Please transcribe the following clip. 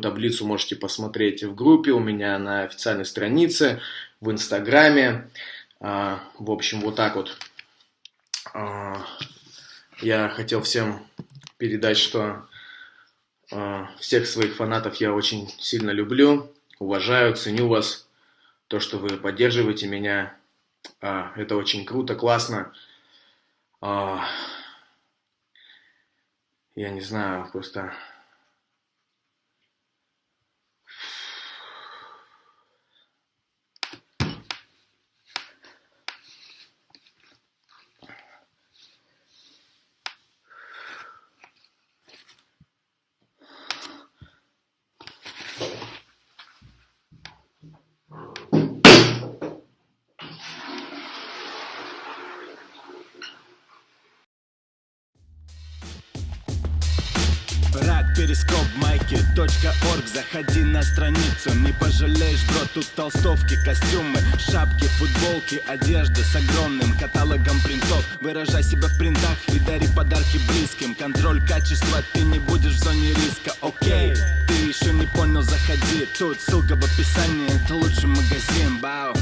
таблицу можете посмотреть в группе у меня на официальной странице, в Инстаграме. А, в общем, вот так вот. А, я хотел всем передать, что а, всех своих фанатов я очень сильно люблю, уважаю, ценю вас. То, что вы поддерживаете меня, это очень круто, классно. Я не знаю, просто Перископ майки.орг Заходи на страницу, не пожалеешь, бро Тут толстовки, костюмы, шапки, футболки Одежда с огромным каталогом принтов. Выражай себя в принтах и дари подарки близким. Контроль качества, ты не будешь в зоне риска, окей Ты еще не понял, заходи. Тут ссылка в описании, это лучший магазин, бау